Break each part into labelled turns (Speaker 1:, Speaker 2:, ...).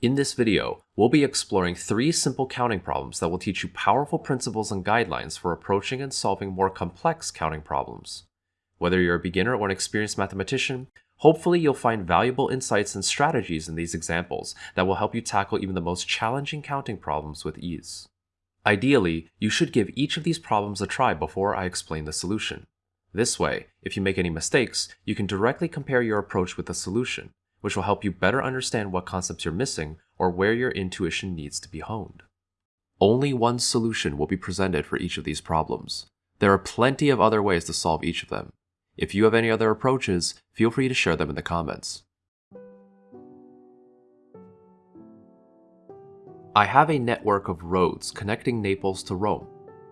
Speaker 1: In this video, we'll be exploring three simple counting problems that will teach you powerful principles and guidelines for approaching and solving more complex counting problems. Whether you're a beginner or an experienced mathematician, hopefully you'll find valuable insights and strategies in these examples that will help you tackle even the most challenging counting problems with ease. Ideally, you should give each of these problems a try before I explain the solution. This way, if you make any mistakes, you can directly compare your approach with the solution, which will help you better understand what concepts you're missing or where your intuition needs to be honed. Only one solution will be presented for each of these problems. There are plenty of other ways to solve each of them. If you have any other approaches, feel free to share them in the comments. I have a network of roads connecting Naples to Rome.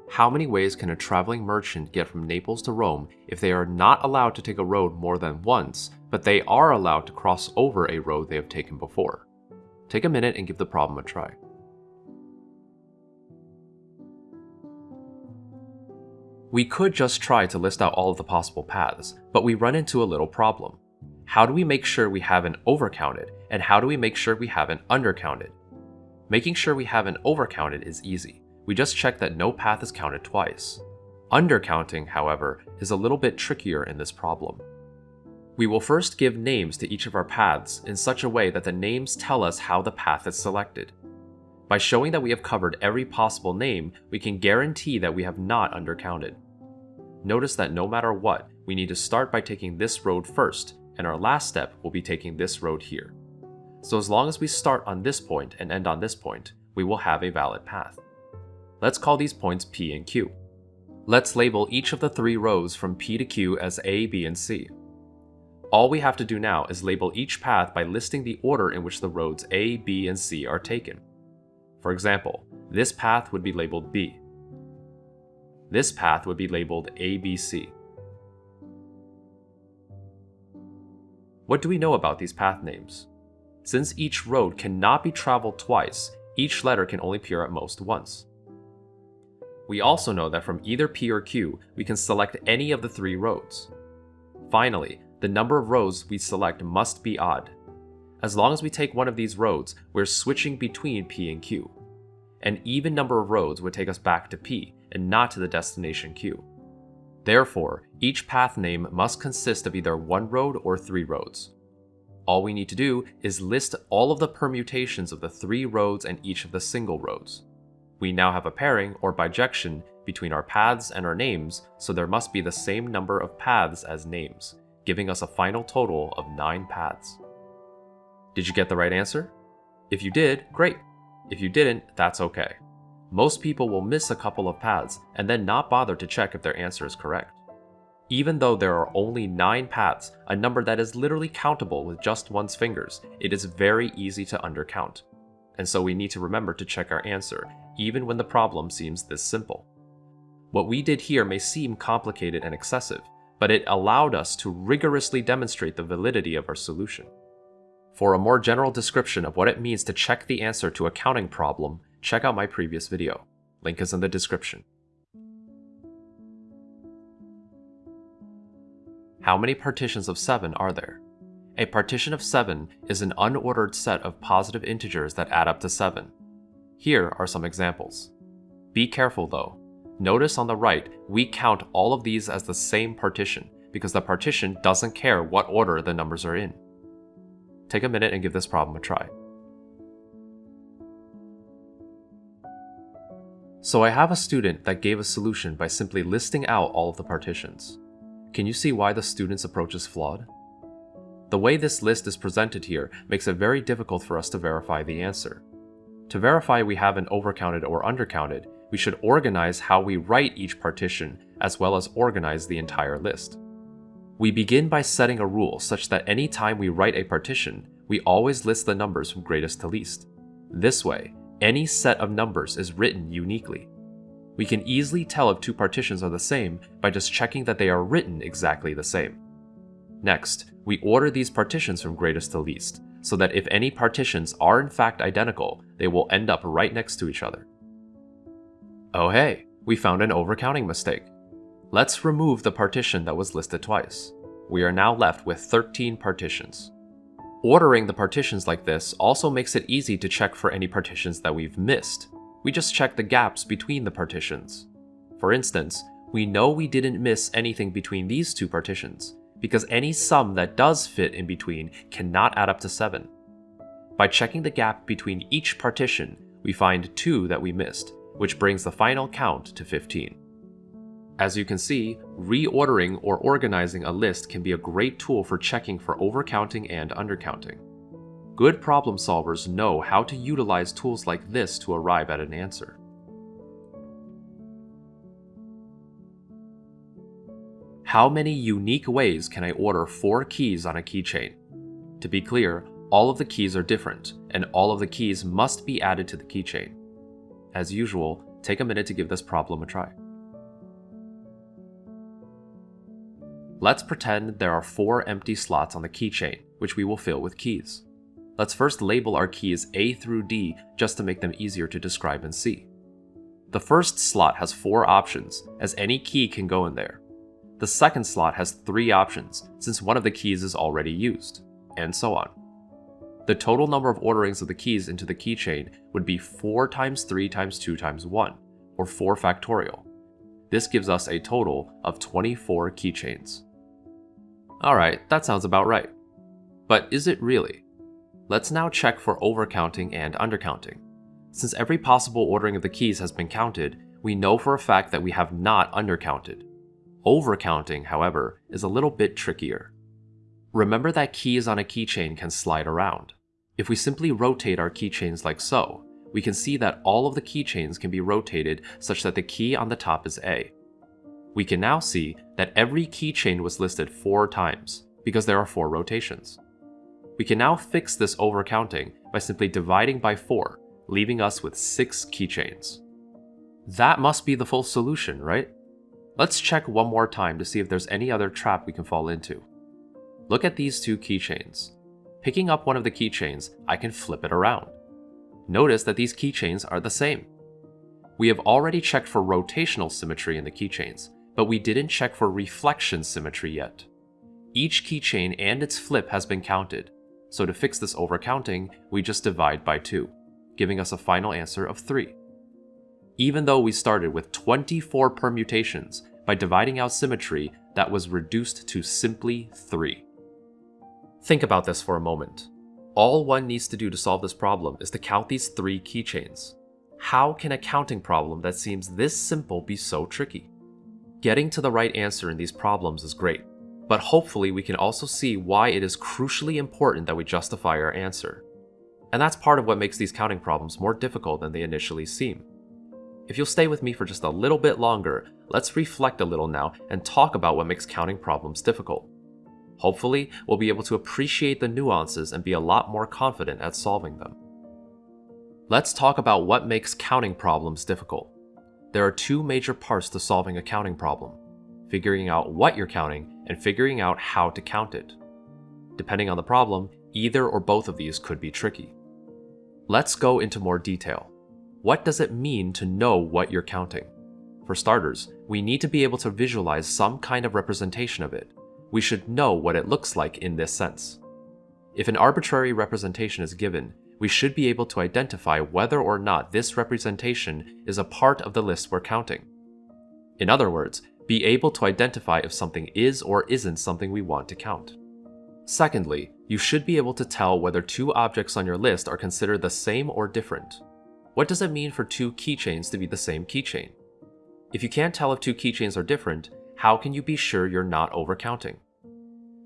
Speaker 1: How many ways can a traveling merchant get from Naples to Rome if they are not allowed to take a road more than once, but they are allowed to cross over a road they have taken before? Take a minute and give the problem a try. We could just try to list out all of the possible paths, but we run into a little problem. How do we make sure we haven't overcounted, and how do we make sure we haven't undercounted? Making sure we haven't overcounted is easy. We just check that no path is counted twice. Undercounting, however, is a little bit trickier in this problem. We will first give names to each of our paths in such a way that the names tell us how the path is selected. By showing that we have covered every possible name, we can guarantee that we have not undercounted. Notice that no matter what, we need to start by taking this road first, and our last step will be taking this road here. So as long as we start on this point and end on this point, we will have a valid path. Let's call these points P and Q. Let's label each of the three rows from P to Q as A, B, and C. All we have to do now is label each path by listing the order in which the roads A, B, and C are taken. For example, this path would be labeled B. This path would be labeled ABC. What do we know about these path names? Since each road cannot be traveled twice, each letter can only appear at most once. We also know that from either P or Q, we can select any of the three roads. Finally, the number of rows we select must be odd. As long as we take one of these roads, we're switching between P and Q. An even number of roads would take us back to P, and not to the destination Q. Therefore, each path name must consist of either one road or three roads. All we need to do is list all of the permutations of the three roads and each of the single roads. We now have a pairing, or bijection, between our paths and our names, so there must be the same number of paths as names, giving us a final total of 9 paths. Did you get the right answer? If you did, great. If you didn't, that's okay. Most people will miss a couple of paths and then not bother to check if their answer is correct. Even though there are only 9 paths, a number that is literally countable with just one's fingers, it is very easy to undercount. And so we need to remember to check our answer, even when the problem seems this simple. What we did here may seem complicated and excessive, but it allowed us to rigorously demonstrate the validity of our solution. For a more general description of what it means to check the answer to a counting problem, check out my previous video. Link is in the description. How many partitions of 7 are there? A partition of 7 is an unordered set of positive integers that add up to 7. Here are some examples. Be careful though, Notice on the right, we count all of these as the same partition, because the partition doesn't care what order the numbers are in. Take a minute and give this problem a try. So I have a student that gave a solution by simply listing out all of the partitions. Can you see why the student's approach is flawed? The way this list is presented here makes it very difficult for us to verify the answer. To verify we haven't overcounted or undercounted, we should organize how we write each partition, as well as organize the entire list. We begin by setting a rule such that any time we write a partition, we always list the numbers from greatest to least. This way, any set of numbers is written uniquely. We can easily tell if two partitions are the same by just checking that they are written exactly the same. Next, we order these partitions from greatest to least, so that if any partitions are in fact identical, they will end up right next to each other. Oh hey, we found an overcounting mistake. Let's remove the partition that was listed twice. We are now left with 13 partitions. Ordering the partitions like this also makes it easy to check for any partitions that we've missed. We just check the gaps between the partitions. For instance, we know we didn't miss anything between these two partitions, because any sum that does fit in between cannot add up to 7. By checking the gap between each partition, we find 2 that we missed, which brings the final count to 15. As you can see, reordering or organizing a list can be a great tool for checking for overcounting and undercounting. Good problem solvers know how to utilize tools like this to arrive at an answer. How many unique ways can I order four keys on a keychain? To be clear, all of the keys are different, and all of the keys must be added to the keychain. As usual, take a minute to give this problem a try. Let's pretend there are four empty slots on the keychain, which we will fill with keys. Let's first label our keys A through D just to make them easier to describe and see. The first slot has four options, as any key can go in there. The second slot has three options, since one of the keys is already used, and so on. The total number of orderings of the keys into the keychain would be 4 times 3 times 2 times 1, or 4 factorial. This gives us a total of 24 keychains. Alright, that sounds about right. But is it really? Let's now check for overcounting and undercounting. Since every possible ordering of the keys has been counted, we know for a fact that we have not undercounted. Overcounting, however, is a little bit trickier. Remember that keys on a keychain can slide around. If we simply rotate our keychains like so, we can see that all of the keychains can be rotated such that the key on the top is A. We can now see that every keychain was listed four times, because there are four rotations. We can now fix this overcounting by simply dividing by 4, leaving us with 6 keychains. That must be the full solution, right? Let's check one more time to see if there's any other trap we can fall into. Look at these two keychains. Picking up one of the keychains, I can flip it around. Notice that these keychains are the same. We have already checked for rotational symmetry in the keychains, but we didn't check for reflection symmetry yet. Each keychain and its flip has been counted, so to fix this overcounting, we just divide by 2, giving us a final answer of 3. Even though we started with 24 permutations, by dividing out symmetry, that was reduced to simply 3. Think about this for a moment. All one needs to do to solve this problem is to count these three keychains. How can a counting problem that seems this simple be so tricky? Getting to the right answer in these problems is great, but hopefully we can also see why it is crucially important that we justify our answer. And that's part of what makes these counting problems more difficult than they initially seem. If you'll stay with me for just a little bit longer, let's reflect a little now and talk about what makes counting problems difficult. Hopefully, we'll be able to appreciate the nuances and be a lot more confident at solving them. Let's talk about what makes counting problems difficult. There are two major parts to solving a counting problem figuring out what you're counting and figuring out how to count it. Depending on the problem, either or both of these could be tricky. Let's go into more detail. What does it mean to know what you're counting? For starters, we need to be able to visualize some kind of representation of it. We should know what it looks like in this sense. If an arbitrary representation is given, we should be able to identify whether or not this representation is a part of the list we're counting. In other words, be able to identify if something is or isn't something we want to count. Secondly, you should be able to tell whether two objects on your list are considered the same or different. What does it mean for two keychains to be the same keychain? If you can't tell if two keychains are different, how can you be sure you're not overcounting?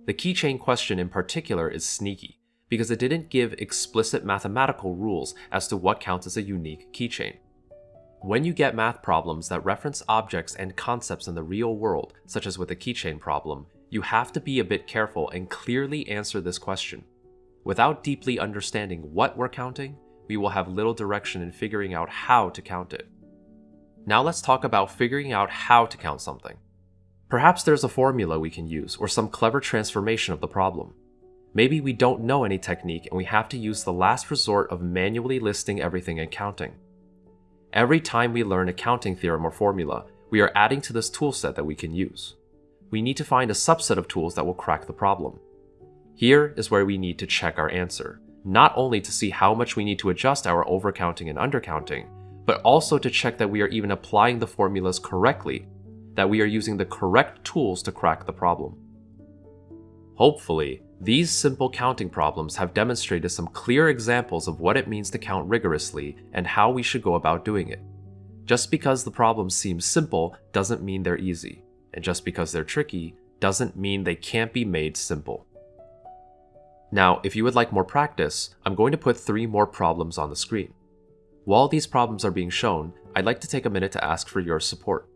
Speaker 1: The keychain question in particular is sneaky because it didn't give explicit mathematical rules as to what counts as a unique keychain. When you get math problems that reference objects and concepts in the real world, such as with the keychain problem, you have to be a bit careful and clearly answer this question. Without deeply understanding what we're counting, we will have little direction in figuring out how to count it. Now let's talk about figuring out how to count something. Perhaps there's a formula we can use or some clever transformation of the problem. Maybe we don't know any technique and we have to use the last resort of manually listing everything and counting. Every time we learn a counting theorem or formula, we are adding to this toolset that we can use. We need to find a subset of tools that will crack the problem. Here is where we need to check our answer, not only to see how much we need to adjust our overcounting and undercounting, but also to check that we are even applying the formulas correctly, that we are using the correct tools to crack the problem. Hopefully, these simple counting problems have demonstrated some clear examples of what it means to count rigorously and how we should go about doing it. Just because the problems seem simple doesn't mean they're easy, and just because they're tricky doesn't mean they can't be made simple. Now, if you would like more practice, I'm going to put three more problems on the screen. While these problems are being shown, I'd like to take a minute to ask for your support.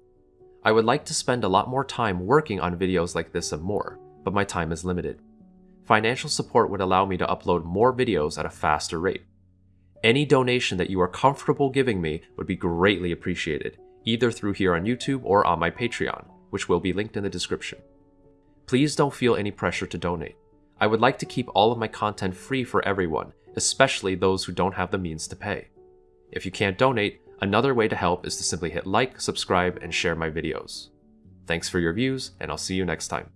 Speaker 1: I would like to spend a lot more time working on videos like this and more, but my time is limited. Financial support would allow me to upload more videos at a faster rate. Any donation that you are comfortable giving me would be greatly appreciated, either through here on YouTube or on my Patreon, which will be linked in the description. Please don't feel any pressure to donate. I would like to keep all of my content free for everyone, especially those who don't have the means to pay. If you can't donate, another way to help is to simply hit like, subscribe, and share my videos. Thanks for your views, and I'll see you next time.